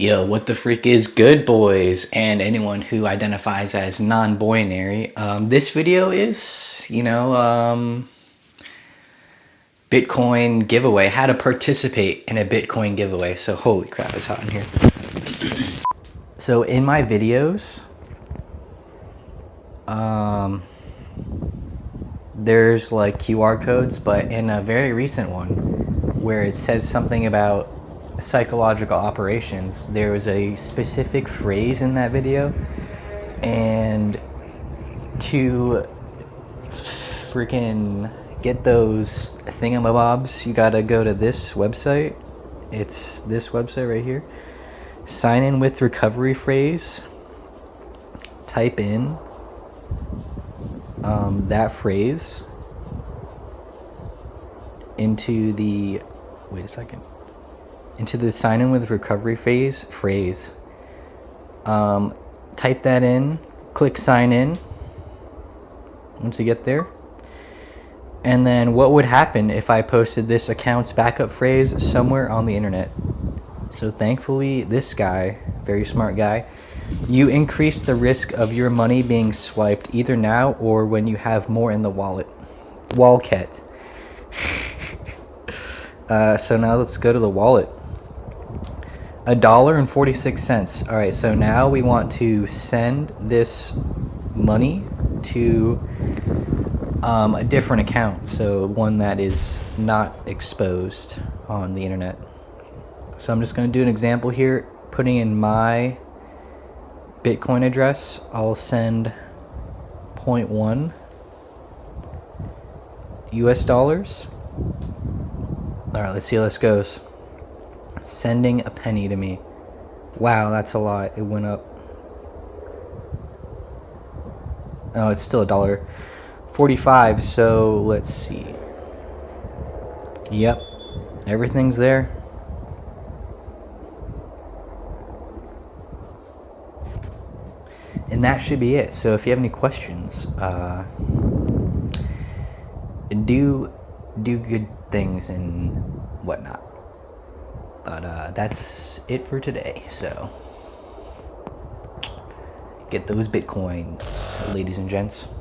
Yo, what the freak is good, boys, and anyone who identifies as non-binary? Um, this video is, you know, um, Bitcoin giveaway. How to participate in a Bitcoin giveaway. So, holy crap, it's hot in here. So, in my videos, um, there's like QR codes, but in a very recent one where it says something about psychological operations, there was a specific phrase in that video, and to freaking get those thingamabobs, you gotta go to this website. It's this website right here. Sign in with recovery phrase. Type in um, that phrase into the wait a second into the sign in with recovery phase phrase. Um, type that in, click sign in once you get there. And then what would happen if I posted this account's backup phrase somewhere on the internet? So thankfully, this guy, very smart guy, you increase the risk of your money being swiped either now or when you have more in the wallet. Walket. uh, so now let's go to the wallet. A dollar and 46 cents. All right, so now we want to send this money to um, a different account. So one that is not exposed on the internet. So I'm just going to do an example here, putting in my Bitcoin address. I'll send 0.1 US dollars. All right, let's see how this goes sending a penny to me. Wow, that's a lot. It went up. Oh, it's still a dollar 45. So let's see. Yep, everything's there. And that should be it. So if you have any questions, uh, do do good things and whatnot. But uh, that's it for today. So get those bitcoins, ladies and gents.